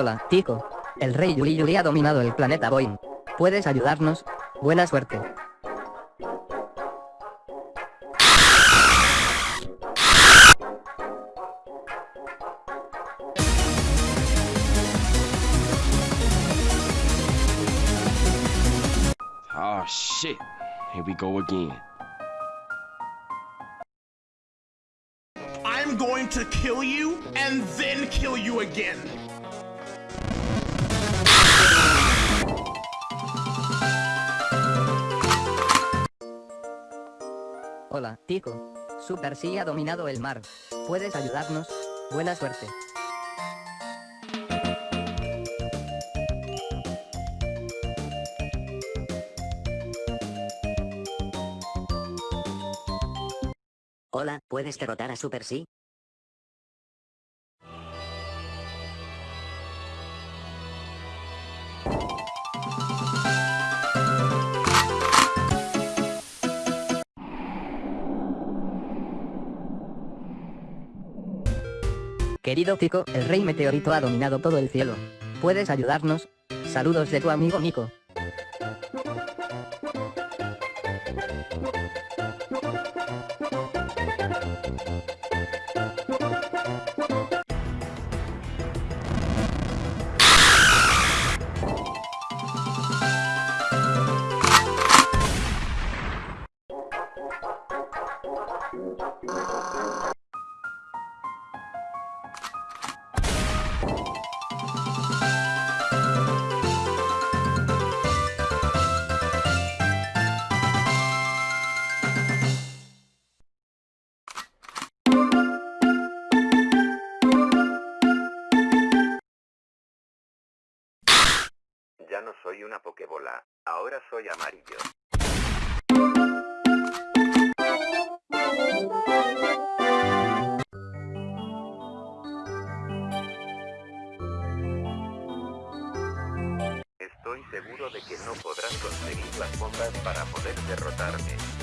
Hola, Tico. El rey Yuli Yuli ha dominado el planeta Boeing. ¿Puedes ayudarnos? Buena suerte. Oh shit. Here we go again. I'm going to kill you and then kill you again. Hola, Tico. Super sí ha dominado el mar. ¿Puedes ayudarnos? Buena suerte. Hola, ¿puedes derrotar a Super C? Querido Tico, el rey meteorito ha dominado todo el cielo. ¿Puedes ayudarnos? Saludos de tu amigo Nico. No soy una pokebola, ahora soy amarillo. Estoy seguro de que no podrás conseguir las bombas para poder derrotarme.